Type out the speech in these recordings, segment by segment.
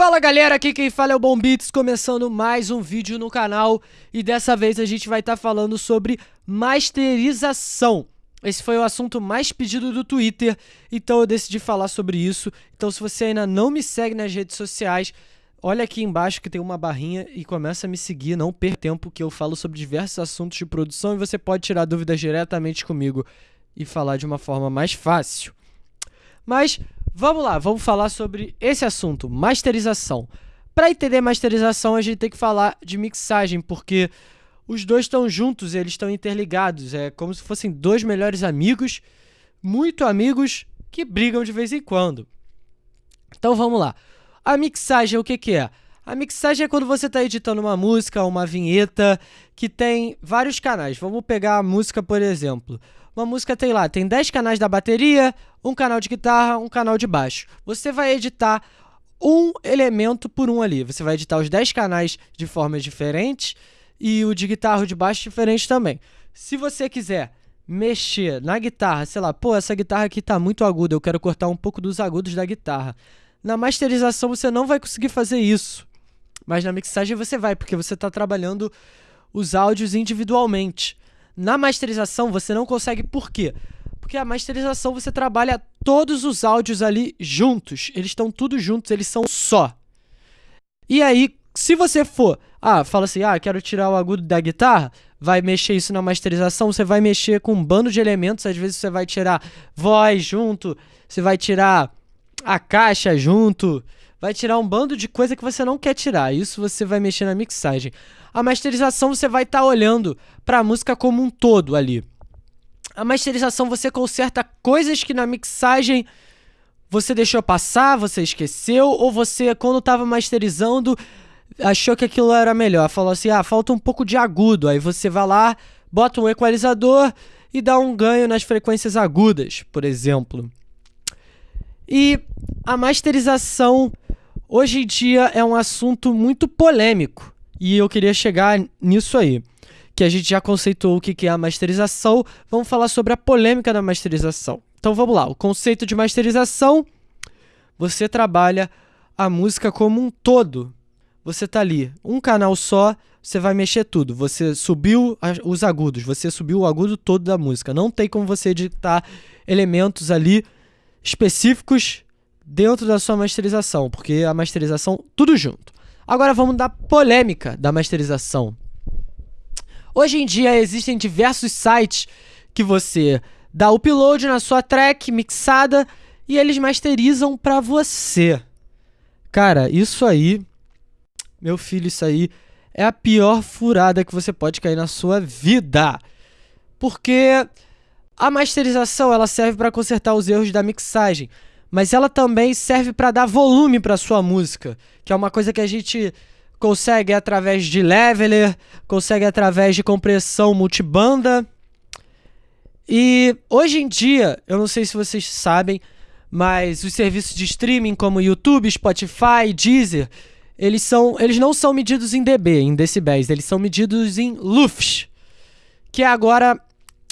Fala galera, aqui quem fala é o Bom Beats, começando mais um vídeo no canal e dessa vez a gente vai estar tá falando sobre masterização. Esse foi o assunto mais pedido do Twitter, então eu decidi falar sobre isso. Então se você ainda não me segue nas redes sociais, olha aqui embaixo que tem uma barrinha e começa a me seguir, não perca tempo que eu falo sobre diversos assuntos de produção e você pode tirar dúvidas diretamente comigo e falar de uma forma mais fácil. Mas Vamos lá, vamos falar sobre esse assunto, masterização. Para entender masterização, a gente tem que falar de mixagem, porque os dois estão juntos, eles estão interligados. É como se fossem dois melhores amigos, muito amigos, que brigam de vez em quando. Então vamos lá. A mixagem, o que, que é? A mixagem é quando você está editando uma música, uma vinheta, que tem vários canais. Vamos pegar a música, por exemplo. Uma música tem lá, tem 10 canais da bateria, um canal de guitarra, um canal de baixo. Você vai editar um elemento por um ali. Você vai editar os 10 canais de formas diferentes e o de guitarra de baixo diferente também. Se você quiser mexer na guitarra, sei lá, pô, essa guitarra aqui tá muito aguda, eu quero cortar um pouco dos agudos da guitarra. Na masterização você não vai conseguir fazer isso. Mas na mixagem você vai, porque você está trabalhando os áudios individualmente. Na masterização você não consegue por quê? Porque a masterização você trabalha todos os áudios ali juntos. Eles estão tudo juntos, eles são só. E aí, se você for, ah, fala assim, ah, quero tirar o agudo da guitarra, vai mexer isso na masterização, você vai mexer com um bando de elementos, às vezes você vai tirar voz junto, você vai tirar a caixa junto, vai tirar um bando de coisa que você não quer tirar. Isso você vai mexer na mixagem. A masterização você vai estar tá olhando para a música como um todo ali. A masterização você conserta coisas que na mixagem você deixou passar, você esqueceu, ou você, quando estava masterizando, achou que aquilo era melhor. Falou assim: ah, falta um pouco de agudo. Aí você vai lá, bota um equalizador e dá um ganho nas frequências agudas, por exemplo. E a masterização hoje em dia é um assunto muito polêmico e eu queria chegar nisso aí. Que a gente já conceituou o que é a masterização, vamos falar sobre a polêmica da masterização. Então vamos lá, o conceito de masterização, você trabalha a música como um todo. Você tá ali, um canal só, você vai mexer tudo. Você subiu os agudos, você subiu o agudo todo da música. Não tem como você editar elementos ali específicos dentro da sua masterização, porque a masterização tudo junto. Agora vamos da polêmica da masterização. Hoje em dia existem diversos sites que você dá upload na sua track mixada e eles masterizam para você. Cara, isso aí, meu filho, isso aí é a pior furada que você pode cair na sua vida. Porque a masterização ela serve para consertar os erros da mixagem, mas ela também serve para dar volume para sua música, que é uma coisa que a gente consegue através de leveler, consegue através de compressão multibanda. E hoje em dia, eu não sei se vocês sabem, mas os serviços de streaming como YouTube, Spotify, Deezer, eles, são, eles não são medidos em dB, em decibéis, eles são medidos em lufs, que é agora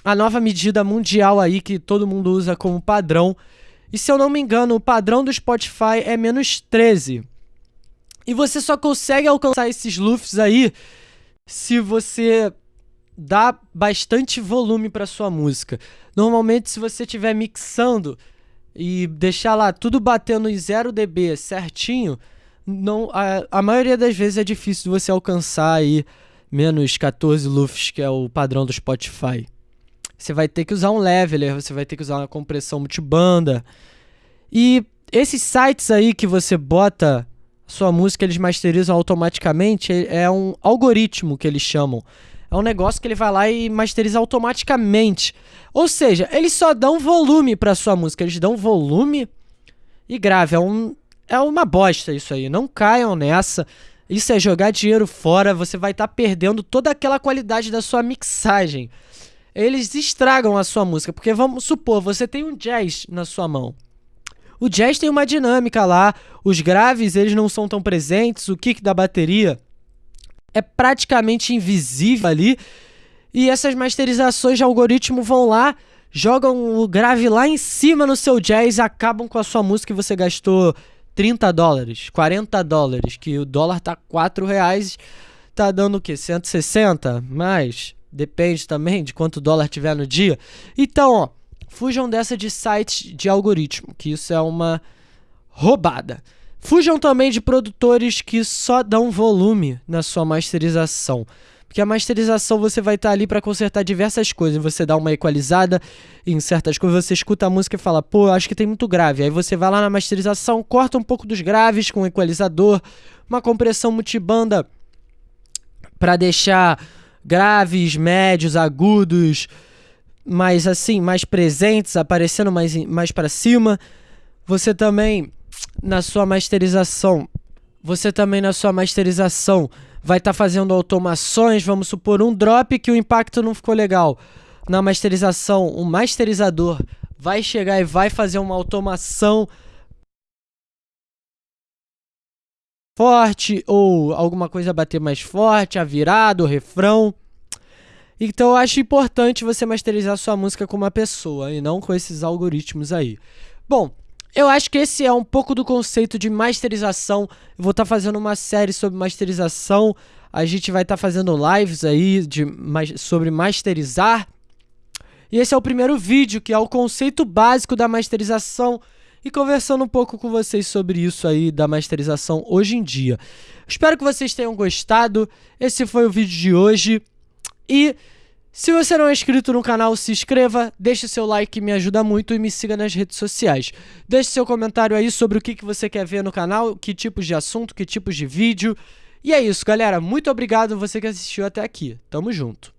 a nova medida mundial aí que todo mundo usa como padrão. E se eu não me engano, o padrão do Spotify é menos 13. E você só consegue alcançar esses lufs aí se você dá bastante volume para sua música. Normalmente, se você estiver mixando e deixar lá tudo batendo em 0 dB certinho, não, a, a maioria das vezes é difícil você alcançar aí menos 14 lufs, que é o padrão do Spotify você vai ter que usar um leveler, você vai ter que usar uma compressão multibanda. E esses sites aí que você bota sua música, eles masterizam automaticamente, é um algoritmo que eles chamam. É um negócio que ele vai lá e masteriza automaticamente. Ou seja, eles só dão volume para sua música, eles dão volume e grave. É, um, é uma bosta isso aí. Não caiam nessa. Isso é jogar dinheiro fora, você vai estar tá perdendo toda aquela qualidade da sua mixagem eles estragam a sua música. Porque vamos supor, você tem um jazz na sua mão. O jazz tem uma dinâmica lá, os graves eles não são tão presentes, o kick da bateria é praticamente invisível ali. E essas masterizações de algoritmo vão lá, jogam o grave lá em cima no seu jazz, acabam com a sua música e você gastou 30 dólares, 40 dólares, que o dólar tá 4 reais, tá dando o quê? 160? Mais, depende também de quanto dólar tiver no dia. Então, ó, fujam dessa de sites de algoritmo, que isso é uma roubada. Fujam também de produtores que só dão volume na sua masterização. Porque a masterização você vai estar tá ali para consertar diversas coisas. Você dá uma equalizada em certas coisas, você escuta a música e fala, pô, acho que tem muito grave. Aí você vai lá na masterização, corta um pouco dos graves com um equalizador, uma compressão multibanda para deixar graves, médios, agudos, mais assim, mais presentes, aparecendo mais, mais para cima. Você também na sua masterização, você também na sua masterização vai estar tá fazendo automações, vamos supor um drop que o impacto não ficou legal. Na masterização, o masterizador vai chegar e vai fazer uma automação forte ou alguma coisa bater mais forte, a virada, o refrão. Então eu acho importante você masterizar sua música com uma pessoa e não com esses algoritmos aí. Bom, eu acho que esse é um pouco do conceito de masterização. Eu vou estar tá fazendo uma série sobre masterização. A gente vai estar tá fazendo lives aí de, sobre masterizar. E esse é o primeiro vídeo, que é o conceito básico da masterização. E conversando um pouco com vocês sobre isso aí da masterização hoje em dia. Espero que vocês tenham gostado. Esse foi o vídeo de hoje. E se você não é inscrito no canal, se inscreva, deixe seu like me ajuda muito e me siga nas redes sociais. Deixe seu comentário aí sobre o que, que você quer ver no canal, que tipos de assunto, que tipos de vídeo. E é isso, galera. Muito obrigado você que assistiu até aqui. Tamo junto.